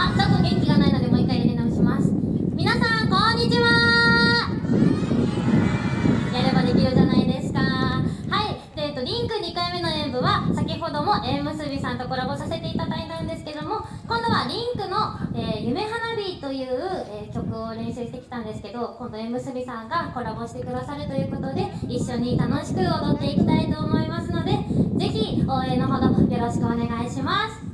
あちょっと元気がないのでもう一回やり直します。皆さんこんにちは。やればできるじゃないですか。はい、えっと、リンク2回目の演舞は先ほども縁結びさんとコラボさせていただいたんですけども今度はリンクの「えー、夢花火」という、えー、曲を練習してきたんですけど今度縁結びさんがコラボしてくださるということで一緒に楽しく踊っていきたいと思いますのでぜひ応援のほどよろしくお願いします。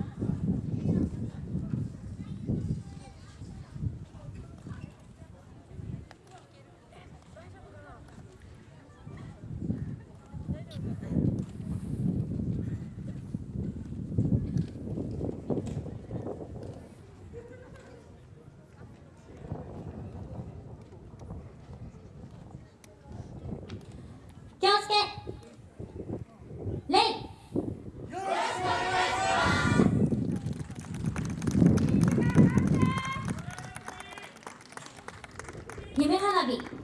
夢花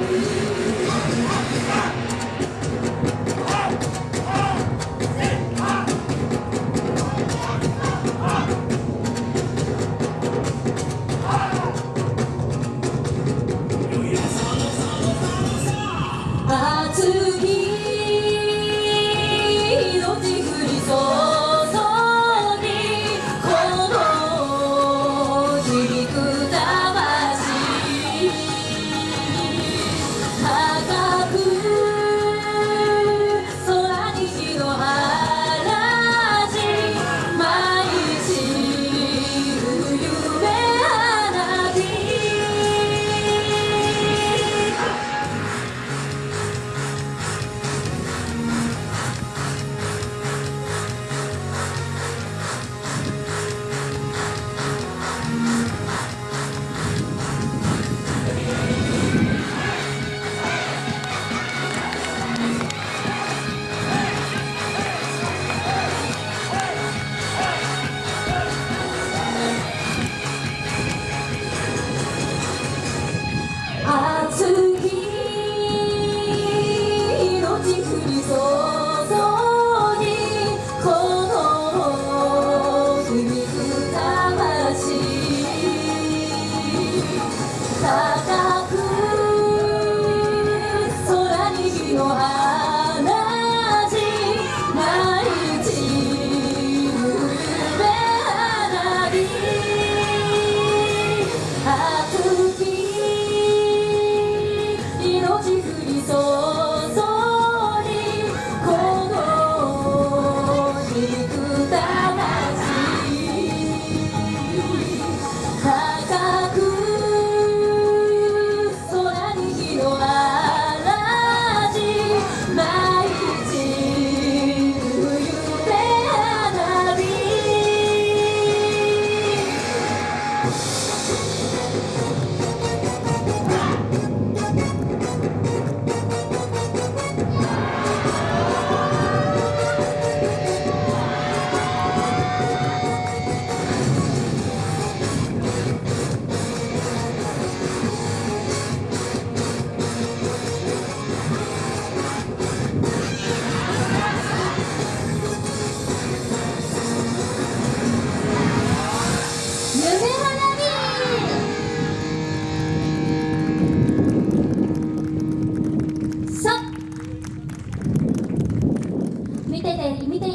Thank.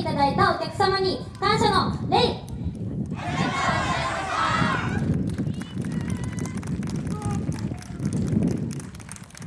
いただいたお客様に感謝の礼。